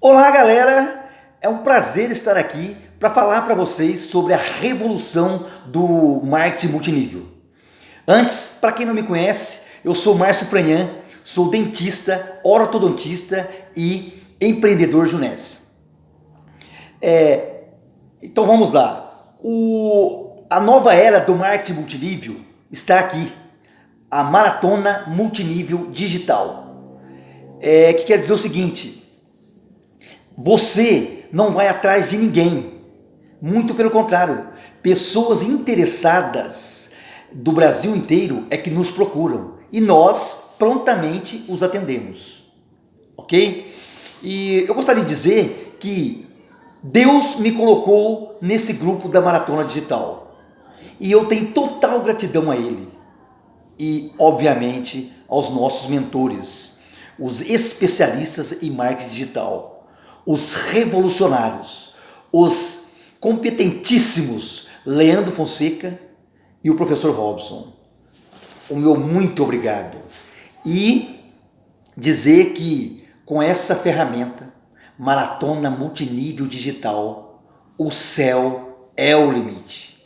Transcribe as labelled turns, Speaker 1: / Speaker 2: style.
Speaker 1: Olá galera, é um prazer estar aqui para falar para vocês sobre a revolução do marketing multinível. Antes, para quem não me conhece, eu sou Márcio Franhan, sou dentista, ortodontista e empreendedor junense. É, então vamos lá, o, a nova era do marketing multinível está aqui, a maratona multinível digital. É, que quer dizer o seguinte, você não vai atrás de ninguém. Muito pelo contrário, pessoas interessadas do Brasil inteiro é que nos procuram e nós prontamente os atendemos. Ok? E eu gostaria de dizer que Deus me colocou nesse grupo da Maratona Digital e eu tenho total gratidão a Ele e, obviamente, aos nossos mentores, os especialistas em marketing digital os revolucionários, os competentíssimos Leandro Fonseca e o professor Robson. O meu muito obrigado. E dizer que com essa ferramenta, Maratona Multinível Digital, o céu é o limite.